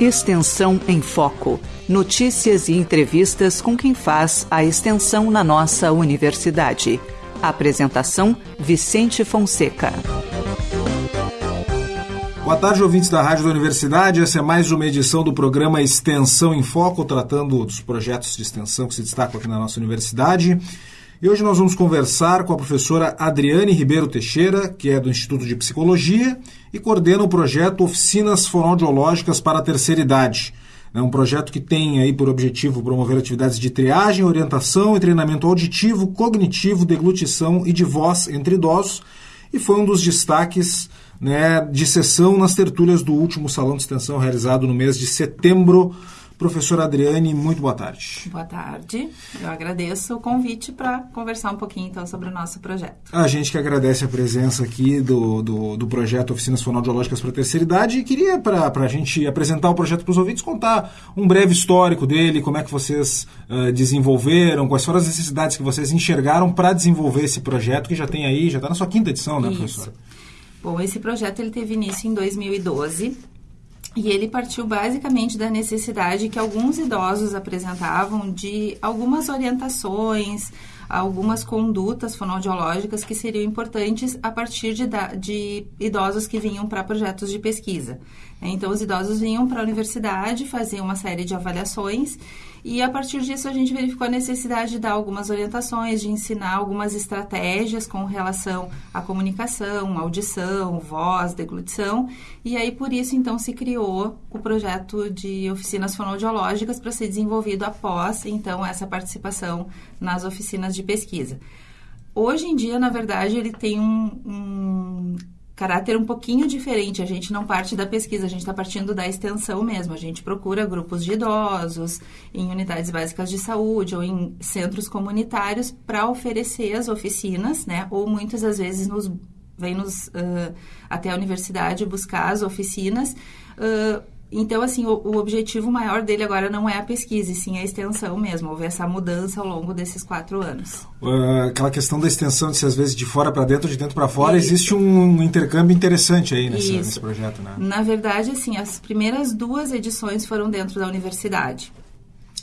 Extensão em Foco. Notícias e entrevistas com quem faz a extensão na nossa universidade. Apresentação: Vicente Fonseca. Boa tarde, ouvintes da Rádio da Universidade. Essa é mais uma edição do programa Extensão em Foco, tratando dos projetos de extensão que se destacam aqui na nossa universidade. E hoje nós vamos conversar com a professora Adriane Ribeiro Teixeira, que é do Instituto de Psicologia e coordena o projeto Oficinas Fonoaudiológicas para a Terceira Idade. É um projeto que tem aí por objetivo promover atividades de triagem, orientação e treinamento auditivo, cognitivo, deglutição e de voz entre idosos e foi um dos destaques né, de sessão nas tertúlias do último Salão de Extensão realizado no mês de setembro Professora Adriane, muito boa tarde. Boa tarde. Eu agradeço o convite para conversar um pouquinho então sobre o nosso projeto. A gente que agradece a presença aqui do, do, do projeto Oficinas Fonoaudiológicas para a Terceira Idade e queria, para a gente apresentar o projeto para os ouvintes, contar um breve histórico dele, como é que vocês uh, desenvolveram, quais foram as necessidades que vocês enxergaram para desenvolver esse projeto, que já tem aí, já está na sua quinta edição, né, Isso. professora? Bom, esse projeto ele teve início em 2012 e ele partiu basicamente da necessidade que alguns idosos apresentavam de algumas orientações, algumas condutas fonoaudiológicas que seriam importantes a partir de, de idosos que vinham para projetos de pesquisa. Então, os idosos vinham para a universidade, faziam uma série de avaliações e a partir disso a gente verificou a necessidade de dar algumas orientações, de ensinar algumas estratégias com relação à comunicação, audição, voz, deglutição. E aí por isso então se criou o projeto de oficinas fonoaudiológicas para ser desenvolvido após então essa participação nas oficinas de pesquisa. Hoje em dia, na verdade, ele tem um, um caráter um pouquinho diferente. A gente não parte da pesquisa, a gente está partindo da extensão mesmo. A gente procura grupos de idosos, em unidades básicas de saúde ou em centros comunitários para oferecer as oficinas, né? Ou muitas das vezes nos vem nos uh, até a universidade buscar as oficinas. Uh, então, assim, o, o, objetivo maior dele agora não é a pesquisa, e sim a extensão mesmo. Houve essa mudança ao longo desses quatro anos. Uh, aquela questão da extensão, de se às vezes de fora para dentro, de dentro para fora, Isso. existe um intercâmbio interessante aí nessa, nesse projeto, né? Na verdade, assim, as primeiras duas edições foram dentro da universidade.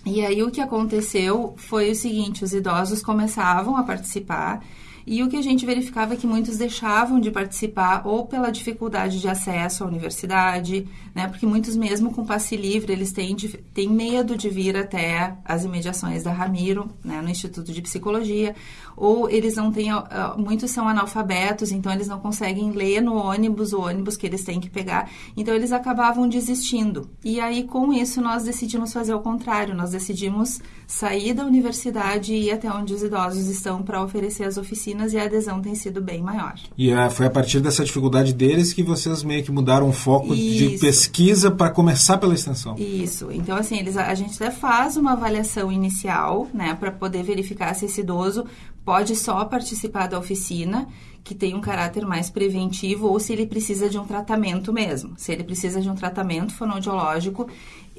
E aí o que aconteceu foi o seguinte, os idosos começavam a participar e o que a gente verificava é que muitos deixavam de participar ou pela dificuldade de acesso à universidade, né? Porque muitos mesmo com passe livre, eles têm, têm medo de vir até as imediações da Ramiro, né? No Instituto de Psicologia, ou eles não têm, muitos são analfabetos, então eles não conseguem ler no ônibus, o ônibus que eles têm que pegar, então eles acabavam desistindo. E aí com isso nós decidimos fazer o contrário, nós decidimos sair da universidade e ir até onde os idosos estão para oferecer as oficinas e a adesão tem sido bem maior. E é, foi a partir dessa dificuldade deles que vocês meio que mudaram o foco Isso. de pesquisa para começar pela extensão. Isso. Então, assim, eles, a gente até faz uma avaliação inicial, né, para poder verificar se esse idoso pode só participar da oficina, que tem um caráter mais preventivo, ou se ele precisa de um tratamento mesmo. Se ele precisa de um tratamento fonoaudiológico,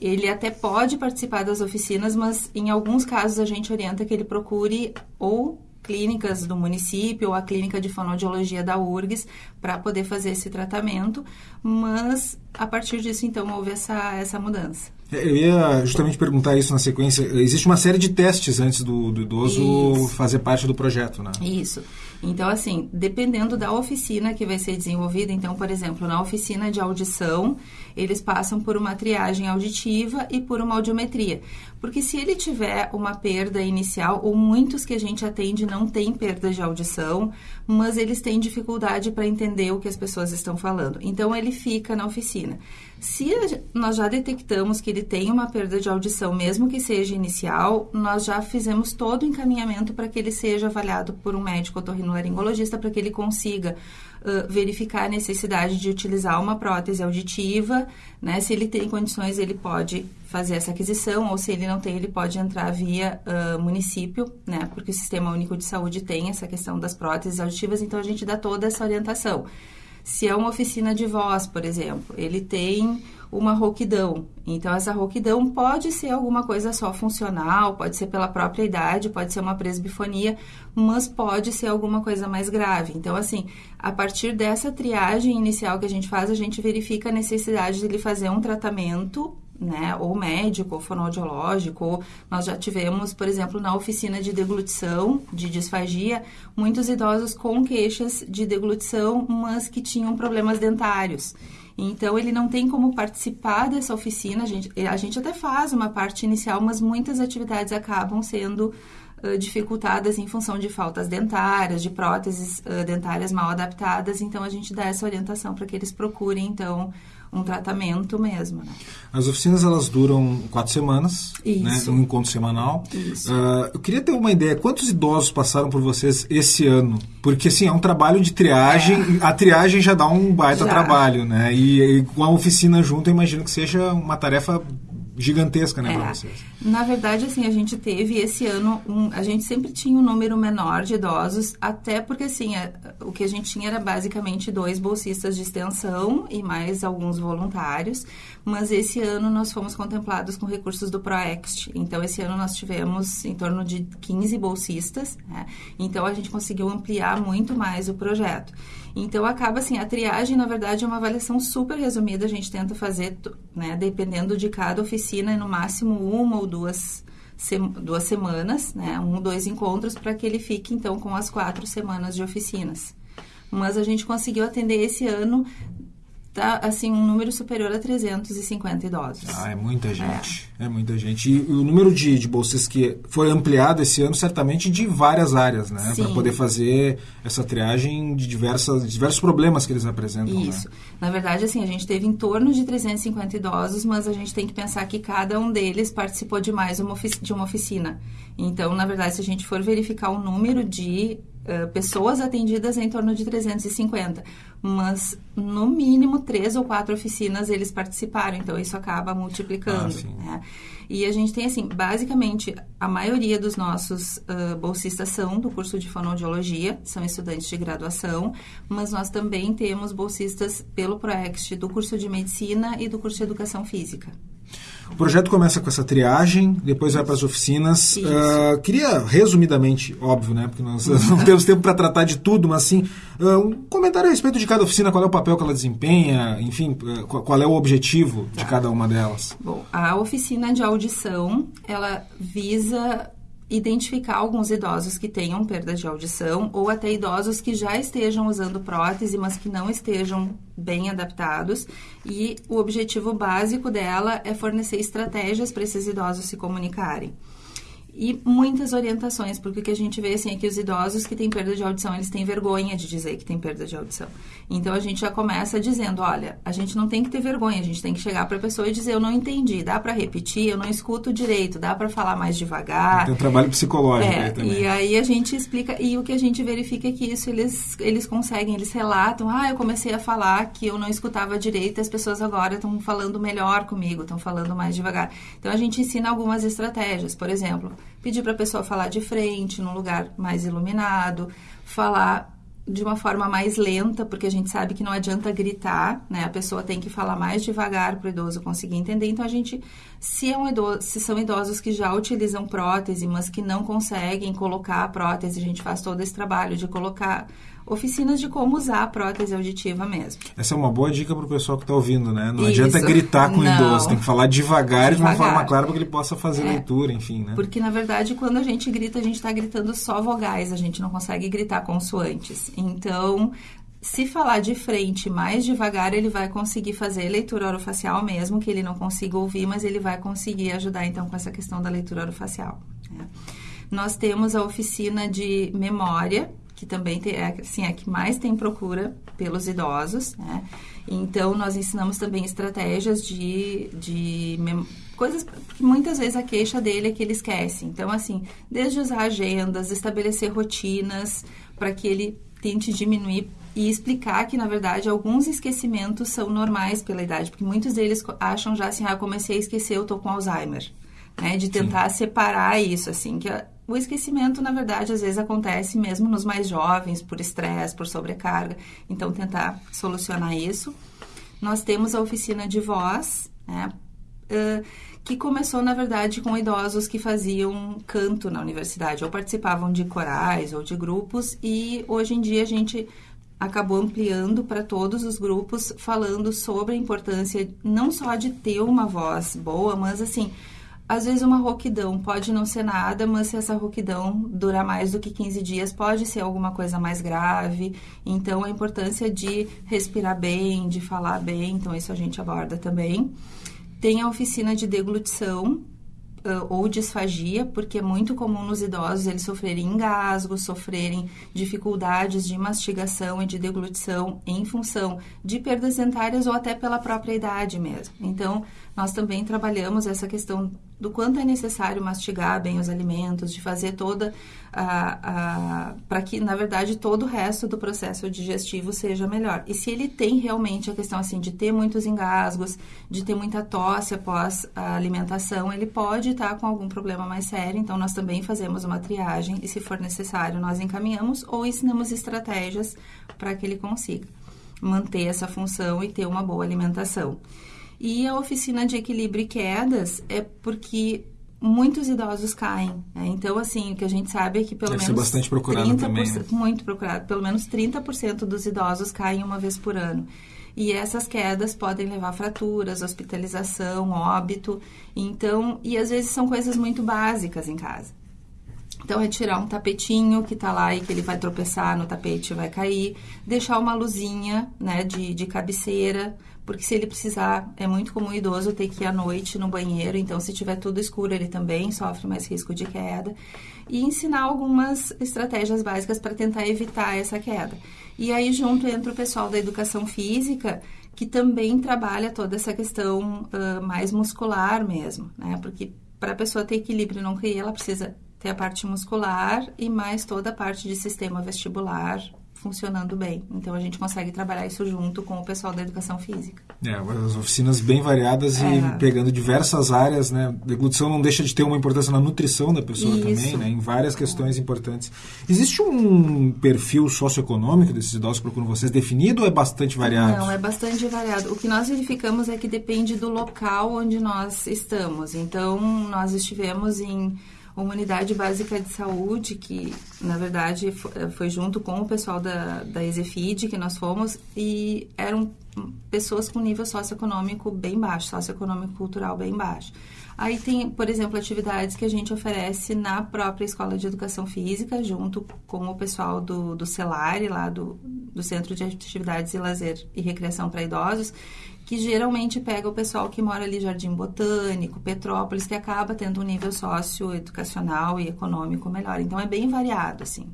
ele até pode participar das oficinas, mas em alguns casos a gente orienta que ele procure ou clínicas do município ou a clínica de fonoaudiologia da URGS para poder fazer esse tratamento, mas a partir disso então houve essa, essa mudança. É, eu ia justamente perguntar isso na sequência. Existe uma série de testes antes do, do idoso isso. fazer parte do projeto, né? Isso. Então, assim, dependendo da oficina que vai ser desenvolvida, então, por exemplo, na oficina de audição, eles passam por uma triagem auditiva e por uma audiometria. Porque se ele tiver uma perda inicial, ou muitos que a gente atende não têm perda de audição, mas eles têm dificuldade para entender o que as pessoas estão falando. Então, ele fica na oficina. Se nós já detectamos que ele tem uma perda de audição, mesmo que seja inicial, nós já fizemos todo o encaminhamento para que ele seja avaliado por um médico otorrinolaringologista para que ele consiga uh, verificar a necessidade de utilizar uma prótese auditiva, né? Se ele tem condições, ele pode fazer essa aquisição, ou se ele não tem, ele pode entrar via uh, município, né? Porque o Sistema Único de Saúde tem essa questão das próteses auditivas, então a gente dá toda essa orientação. Se é uma oficina de voz, por exemplo, ele tem uma rouquidão. Então, essa rouquidão pode ser alguma coisa só funcional, pode ser pela própria idade, pode ser uma presbifonia, mas pode ser alguma coisa mais grave. Então, assim, a partir dessa triagem inicial que a gente faz, a gente verifica a necessidade de ele fazer um tratamento né, ou médico, ou fonoaudiológico, nós já tivemos, por exemplo, na oficina de deglutição, de disfagia, muitos idosos com queixas de deglutição, mas que tinham problemas dentários. Então, ele não tem como participar dessa oficina. A gente, a gente até faz uma parte inicial, mas muitas atividades acabam sendo uh, dificultadas em função de faltas dentárias, de próteses uh, dentárias mal adaptadas. Então, a gente dá essa orientação para que eles procurem, então, um tratamento mesmo. Né? As oficinas elas duram quatro semanas, né? um encontro semanal. Uh, eu queria ter uma ideia, quantos idosos passaram por vocês esse ano? Porque assim, é um trabalho de triagem, é. a triagem já dá um baita já. trabalho, né? E, e, com a oficina junto, eu imagino que seja uma tarefa gigantesca, né, é. para vocês? Na verdade, assim, a gente teve esse ano, um, a gente sempre tinha um número menor de idosos, até porque, assim, a, o que a gente tinha era basicamente dois bolsistas de extensão e mais alguns voluntários, mas esse ano nós fomos contemplados com recursos do ProExt. Então, esse ano nós tivemos em torno de 15 bolsistas, né? então a gente conseguiu ampliar muito mais o projeto. Então, acaba assim, a triagem, na verdade, é uma avaliação super resumida, a gente tenta fazer, né, dependendo de cada oficina, no máximo uma ou duas, duas semanas, né, um dois encontros, para que ele fique, então, com as quatro semanas de oficinas. Mas a gente conseguiu atender esse ano tá assim um número superior a 350 idosos. Ah, é muita gente. É, é muita gente. E o número de, de bolsas que foi ampliado esse ano, certamente de várias áreas, né? Para poder fazer essa triagem de diversas, diversos problemas que eles apresentam. Né? Isso. Né? Na verdade, assim, a gente teve em torno de 350 idosos, mas a gente tem que pensar que cada um deles participou de mais uma de uma oficina. Então, na verdade, se a gente for verificar o número de uh, pessoas atendidas, é em torno de 350 mas no mínimo três ou quatro oficinas eles participaram, então isso acaba multiplicando. Ah, né? E a gente tem assim, basicamente, a maioria dos nossos uh, bolsistas são do curso de fonoaudiologia, são estudantes de graduação, mas nós também temos bolsistas pelo ProExt do curso de medicina e do curso de educação física. O projeto começa com essa triagem, depois vai para as oficinas. Uh, queria, resumidamente, óbvio, né? Porque nós não temos tempo para tratar de tudo, mas assim, uh, um comentário a respeito de cada oficina, qual é o papel que ela desempenha, enfim, uh, qual é o objetivo de tá. cada uma delas. Bom, a oficina de audição, ela visa identificar alguns idosos que tenham perda de audição ou até idosos que já estejam usando prótese, mas que não estejam bem adaptados. E o objetivo básico dela é fornecer estratégias para esses idosos se comunicarem e muitas orientações, porque o que a gente vê assim é que os idosos que têm perda de audição, eles têm vergonha de dizer que têm perda de audição. Então a gente já começa dizendo, olha, a gente não tem que ter vergonha, a gente tem que chegar para a pessoa e dizer, eu não entendi, dá para repetir, eu não escuto direito, dá para falar mais devagar. Tem um trabalho psicológico é, aí também. E aí a gente explica e o que a gente verifica é que isso eles eles conseguem, eles relatam, ah, eu comecei a falar que eu não escutava direito, e as pessoas agora estão falando melhor comigo, estão falando mais devagar. Então a gente ensina algumas estratégias, por exemplo, pedir para a pessoa falar de frente, num lugar mais iluminado, falar de uma forma mais lenta, porque a gente sabe que não adianta gritar, né? A pessoa tem que falar mais devagar para o idoso conseguir entender. Então a gente, se, é um idoso, se são idosos que já utilizam prótese, mas que não conseguem colocar a prótese, a gente faz todo esse trabalho de colocar oficinas de como usar a prótese auditiva mesmo. Essa é uma boa dica para o pessoal que está ouvindo, né? Não Isso. adianta gritar com o idoso, tem que falar devagar, devagar. de uma forma clara para que ele possa fazer é, leitura, enfim, né? Porque, na verdade, quando a gente grita, a gente está gritando só vogais, a gente não consegue gritar consoantes. Então, se falar de frente mais devagar, ele vai conseguir fazer leitura orofacial mesmo, que ele não consiga ouvir, mas ele vai conseguir ajudar, então, com essa questão da leitura orofacial. Né? Nós temos a oficina de memória, que também tem, é, assim, é a que mais tem procura pelos idosos, né? Então, nós ensinamos também estratégias de, de coisas que muitas vezes a queixa dele é que ele esquece. Então, assim, desde usar agendas, estabelecer rotinas para que ele tente diminuir e explicar que, na verdade, alguns esquecimentos são normais pela idade, porque muitos deles acham já assim, ah, eu comecei a esquecer, eu tô com Alzheimer. Né? De tentar Sim. separar isso, assim, que o esquecimento, na verdade, às vezes acontece mesmo nos mais jovens, por estresse, por sobrecarga. Então, tentar solucionar isso. Nós temos a oficina de voz, né? Uh, que começou, na verdade, com idosos que faziam canto na universidade, ou participavam de corais ou de grupos, e hoje em dia a gente acabou ampliando para todos os grupos, falando sobre a importância não só de ter uma voz boa, mas assim, às vezes uma rouquidão pode não ser nada, mas se essa rouquidão durar mais do que 15 dias, pode ser alguma coisa mais grave. Então, a importância de respirar bem, de falar bem, então isso a gente aborda também. Tem a oficina de deglutição, ou disfagia, porque é muito comum nos idosos eles sofrerem engasgos, sofrerem dificuldades de mastigação e de deglutição em função de perdas dentárias ou até pela própria idade mesmo. Então, nós também trabalhamos essa questão do quanto é necessário mastigar bem os alimentos, de fazer toda a, a para que, na verdade, todo o resto do processo digestivo seja melhor. E se ele tem realmente a questão assim de ter muitos engasgos, de ter muita tosse após a alimentação, ele pode estar com algum problema mais sério. Então, nós também fazemos uma triagem e, se for necessário, nós encaminhamos ou ensinamos estratégias para que ele consiga manter essa função e ter uma boa alimentação. E a oficina de equilíbrio e quedas é porque muitos idosos caem. Né? Então, assim, o que a gente sabe é que pelo Deve menos. Bastante procurado também. Né? Muito procurado. Pelo menos 30% dos idosos caem uma vez por ano. E essas quedas podem levar a fraturas, hospitalização, óbito. Então, e às vezes são coisas muito básicas em casa. Então, é tirar um tapetinho que tá lá e que ele vai tropeçar no tapete e vai cair. Deixar uma luzinha, né, de, de cabeceira porque se ele precisar, é muito comum o idoso ter que ir à noite no banheiro, então se tiver tudo escuro, ele também sofre mais risco de queda. E ensinar algumas estratégias básicas para tentar evitar essa queda. E aí, junto entra o pessoal da educação física, que também trabalha toda essa questão uh, mais muscular mesmo, né? Porque para a pessoa ter equilíbrio não cair, ela precisa ter a parte muscular e mais toda a parte de sistema vestibular, funcionando bem. Então a gente consegue trabalhar isso junto com o pessoal da educação física. É, as oficinas bem variadas é. e pegando diversas áreas, né? Deglutição não deixa de ter uma importância na nutrição da pessoa isso. também, né? Em várias questões importantes. Existe um perfil socioeconômico desses idosos que procuram vocês definido ou é bastante variado? Não, é bastante variado. O que nós verificamos é que depende do local onde nós estamos. Então, nós estivemos em uma unidade básica de saúde que, na verdade, foi junto com o pessoal da, da que nós fomos e eram pessoas com nível socioeconômico bem baixo, socioeconômico cultural bem baixo. Aí tem, por exemplo, atividades que a gente oferece na própria escola de educação física, junto com o pessoal do, do CELARE, lá do, do Centro de Atividades e Lazer e Recreação para Idosos, que geralmente pega o pessoal que mora ali Jardim Botânico, Petrópolis, que acaba tendo um nível socioeducacional e econômico melhor. Então é bem variado, assim.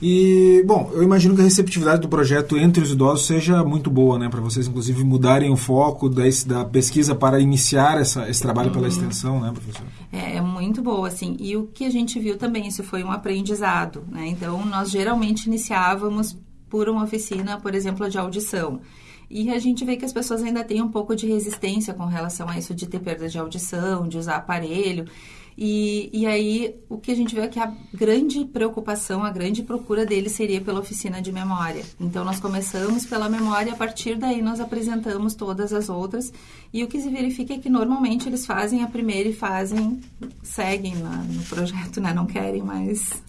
E, bom, eu imagino que a receptividade do projeto entre os idosos seja muito boa, né? Para vocês, inclusive, mudarem o foco da, da pesquisa para iniciar essa, esse trabalho uhum. pela extensão, né, professor? É, é, muito boa, assim. E o que a gente viu também, isso foi um aprendizado, né? Então, nós geralmente iniciávamos por uma oficina, por exemplo, de audição. E a gente vê que as pessoas ainda têm um pouco de resistência com relação a isso de ter perda de audição, de usar aparelho. E, e aí o que a gente vê é que a grande preocupação, a grande procura deles seria pela oficina de memória. Então nós começamos pela memória, a partir daí nós apresentamos todas as outras. E o que se verifica é que normalmente eles fazem a primeira e fazem, seguem na, no projeto, né? Não querem mais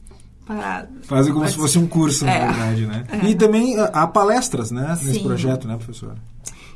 parado. Fazem como Mas, se fosse um curso, na é, verdade, né? É. E também ah, há palestras, né? Sim. Nesse projeto, né, professora?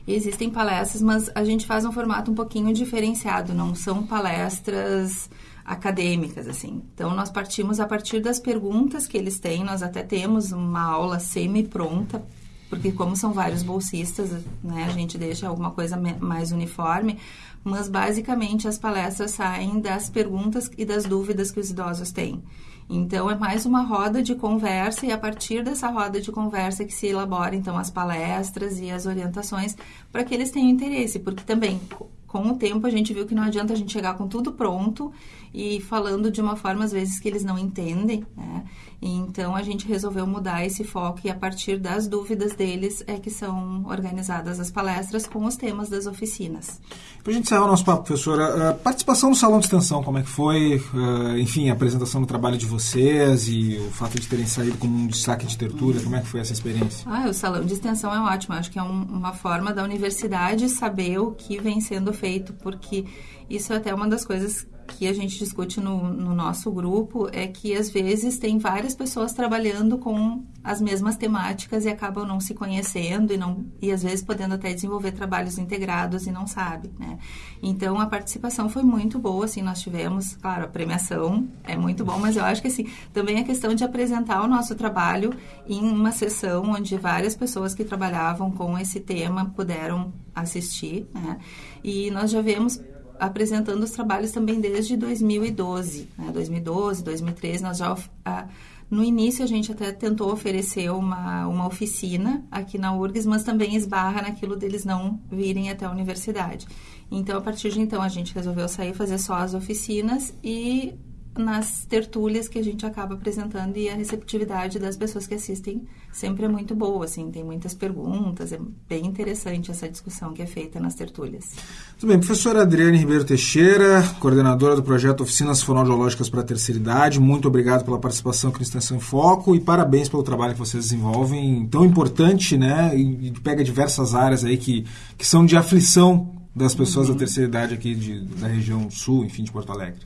Existem palestras, mas a gente faz um formato um pouquinho diferenciado, não são palestras acadêmicas, assim. Então, nós partimos a partir das perguntas que eles têm, nós até temos uma aula semi-pronta, porque como são vários bolsistas, né, a gente deixa alguma coisa mais uniforme, mas basicamente as palestras saem das perguntas e das dúvidas que os idosos têm. Então, é mais uma roda de conversa e a partir dessa roda de conversa que se elabora, então, as palestras e as orientações para que eles tenham interesse, porque também, com o tempo, a gente viu que não adianta a gente chegar com tudo pronto e falando de uma forma, às vezes, que eles não entendem, né? Então a gente resolveu mudar esse foco e a partir das dúvidas deles é que são organizadas as palestras com os temas das oficinas. Para a gente encerrar o nosso papo, professora, a participação no Salão de Extensão, como é que foi? Uh, enfim, a apresentação do trabalho de vocês e o fato de terem saído como um destaque de tertúlia, como é que foi essa experiência? Ah, o Salão de Extensão é ótimo, acho que é um, uma forma da universidade saber o que vem sendo feito, porque isso é até uma das coisas que a gente discute no, no, nosso grupo é que às vezes tem várias pessoas trabalhando com as mesmas temáticas e acabam não se conhecendo e não e às vezes podendo até desenvolver trabalhos integrados e não sabe, né? Então a participação foi muito boa, assim nós tivemos, claro, a premiação é muito bom, mas eu acho que assim também a questão de apresentar o nosso trabalho em uma sessão onde várias pessoas que trabalhavam com esse tema puderam assistir, né? E nós já vemos apresentando os trabalhos também desde 2012, né? 2012, 2013, nós já a, no início a gente até tentou oferecer uma, uma oficina aqui na URGS, mas também esbarra naquilo deles não virem até a universidade. Então, a partir de então, a gente resolveu sair fazer só as oficinas e nas tertúlias que a gente acaba apresentando e a receptividade das pessoas que assistem sempre é muito boa, assim, tem muitas perguntas, é bem interessante essa discussão que é feita nas tertúlias. Muito bem, professora Adriane Ribeiro Teixeira, coordenadora do projeto Oficinas Fonoaudiológicas para a Terceira Idade, muito obrigado pela participação aqui no Extensão em Foco e parabéns pelo trabalho que vocês desenvolvem, tão importante, né, e pega diversas áreas aí que, que são de aflição das pessoas uhum. da terceira idade aqui de, da região sul, enfim, de Porto Alegre.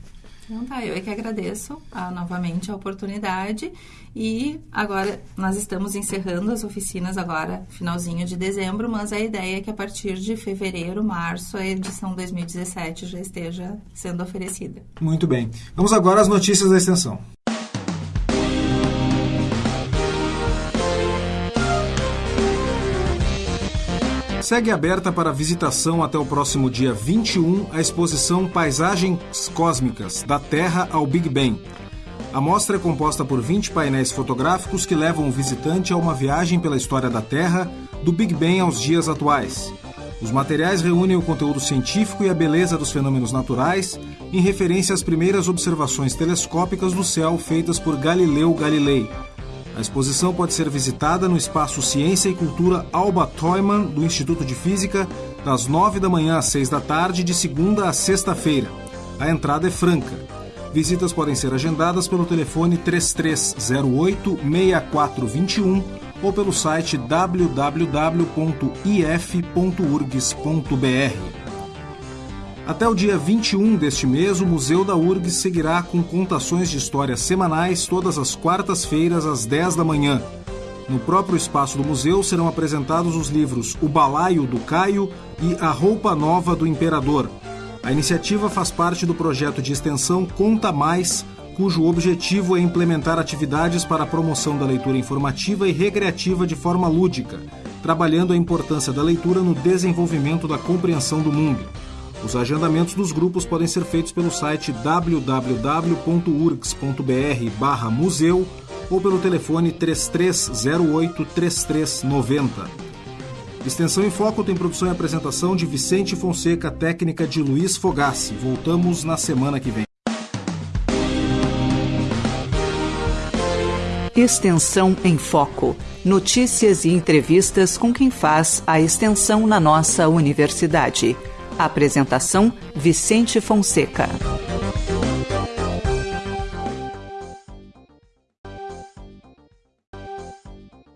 Então tá, eu é que agradeço ah, novamente a oportunidade e agora nós estamos encerrando as oficinas agora, finalzinho de dezembro, mas a ideia é que a partir de fevereiro, março, a edição 2017 já esteja sendo oferecida. Muito bem. Vamos agora às notícias da extensão. Segue aberta para visitação até o próximo dia 21 a exposição Paisagens Cósmicas, da Terra ao Big Bang. A mostra é composta por 20 painéis fotográficos que levam o visitante a uma viagem pela história da Terra, do Big Bang aos dias atuais. Os materiais reúnem o conteúdo científico e a beleza dos fenômenos naturais, em referência às primeiras observações telescópicas do céu feitas por Galileu Galilei, a exposição pode ser visitada no espaço Ciência e Cultura Alba Toyman, do Instituto de Física, das 9 da manhã às 6 da tarde, de segunda a sexta-feira. A entrada é franca. Visitas podem ser agendadas pelo telefone 3308-6421 ou pelo site www.if.urgs.br. Até o dia 21 deste mês, o Museu da URGS seguirá com contações de histórias semanais todas as quartas-feiras às 10 da manhã. No próprio espaço do museu serão apresentados os livros O Balaio do Caio e A Roupa Nova do Imperador. A iniciativa faz parte do projeto de extensão Conta Mais, cujo objetivo é implementar atividades para a promoção da leitura informativa e recreativa de forma lúdica, trabalhando a importância da leitura no desenvolvimento da compreensão do mundo. Os agendamentos dos grupos podem ser feitos pelo site www.urgs.br/museu ou pelo telefone 3308 3390. Extensão em Foco tem produção e apresentação de Vicente Fonseca, técnica de Luiz Fogassi. Voltamos na semana que vem. Extensão em Foco. Notícias e entrevistas com quem faz a extensão na nossa universidade. Apresentação: Vicente Fonseca.